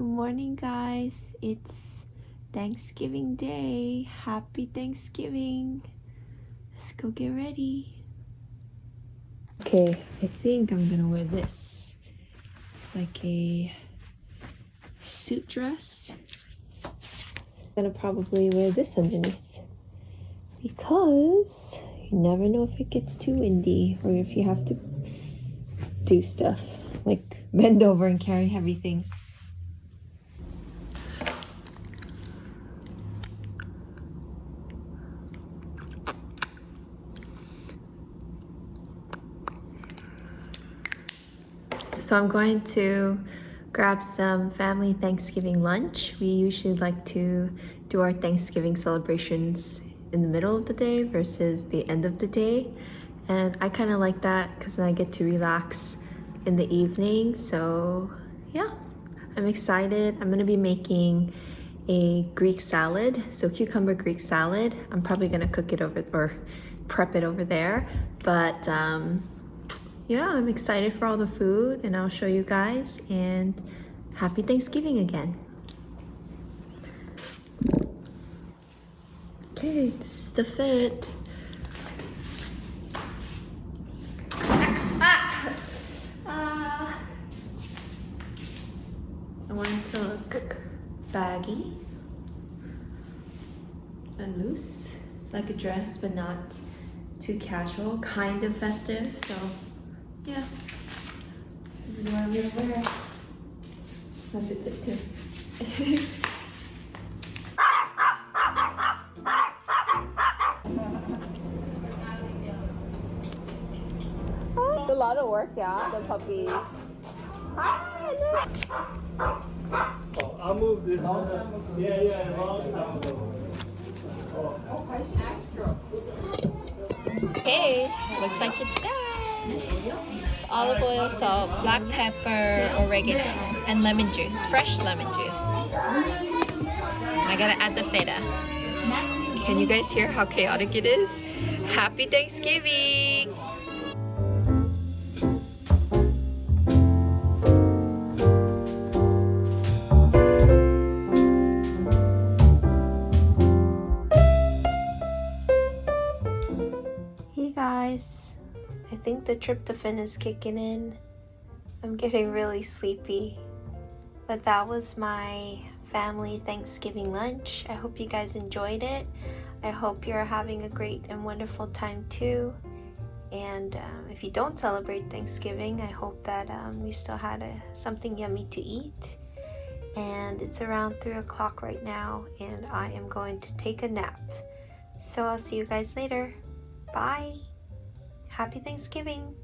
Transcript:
Good morning, guys. It's Thanksgiving Day. Happy Thanksgiving. Let's go get ready. Okay, I think I'm gonna wear this. It's like a suit dress. I'm gonna probably wear this underneath because you never know if it gets too windy or if you have to do stuff like bend over and carry heavy things. So I'm going to grab some family Thanksgiving lunch. We usually like to do our Thanksgiving celebrations in the middle of the day versus the end of the day. And I kind of like that because then I get to relax in the evening. So yeah, I'm excited. I'm gonna be making a Greek salad. So cucumber Greek salad. I'm probably gonna cook it over or prep it over there. But um, yeah, I'm excited for all the food and I'll show you guys and happy Thanksgiving again. Okay, this is the fit. Ah! Ah! I want to look baggy and loose, like a dress, but not too casual, kind of festive. So, yeah, this is what I'm gonna wear. Have to tip too. Oh, it's a lot of work, yeah, the puppies. Hi, Oh, I'll move this. Yeah, yeah, long time Okay, oh, looks like it's done. Olive oil, salt, black pepper, oregano, and lemon juice, fresh lemon juice. I gotta add the feta. Can you guys hear how chaotic it is? Happy Thanksgiving! Hey guys, I think the tryptophan is kicking in. I'm getting really sleepy. But that was my family Thanksgiving lunch. I hope you guys enjoyed it. I hope you're having a great and wonderful time too. And um, if you don't celebrate Thanksgiving, I hope that um, you still had a, something yummy to eat. And it's around 3 o'clock right now, and I am going to take a nap. So I'll see you guys later. Bye. Happy Thanksgiving.